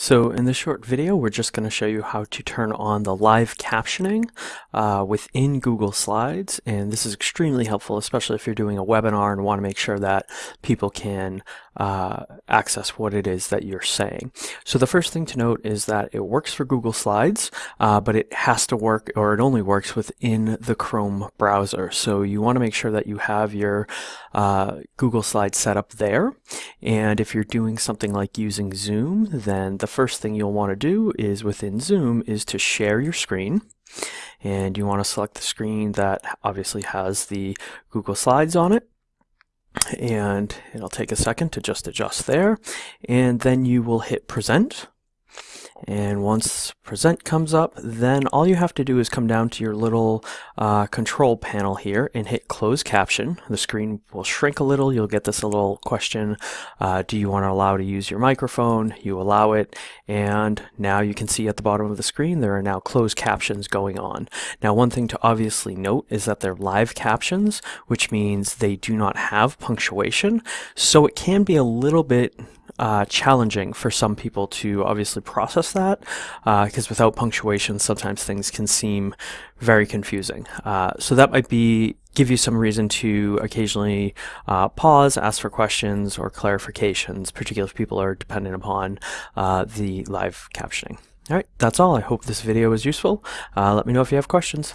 So in this short video, we're just going to show you how to turn on the live captioning uh, within Google Slides. And this is extremely helpful, especially if you're doing a webinar and want to make sure that people can uh, access what it is that you're saying. So the first thing to note is that it works for Google Slides, uh, but it has to work, or it only works within the Chrome browser. So you want to make sure that you have your uh, Google Slides set up there. And if you're doing something like using Zoom, then the first thing you'll want to do is within Zoom is to share your screen. And you want to select the screen that obviously has the Google Slides on it. And it'll take a second to just adjust there. And then you will hit present and once present comes up, then all you have to do is come down to your little uh, control panel here and hit close caption. The screen will shrink a little. You'll get this little question, uh, do you want to allow to use your microphone? You allow it. And now you can see at the bottom of the screen, there are now closed captions going on. Now, one thing to obviously note is that they're live captions, which means they do not have punctuation. So it can be a little bit uh, challenging for some people to obviously process that because uh, without punctuation sometimes things can seem very confusing. Uh, so that might be give you some reason to occasionally uh, pause, ask for questions or clarifications, particularly if people are dependent upon uh, the live captioning. All right, that's all. I hope this video was useful. Uh, let me know if you have questions.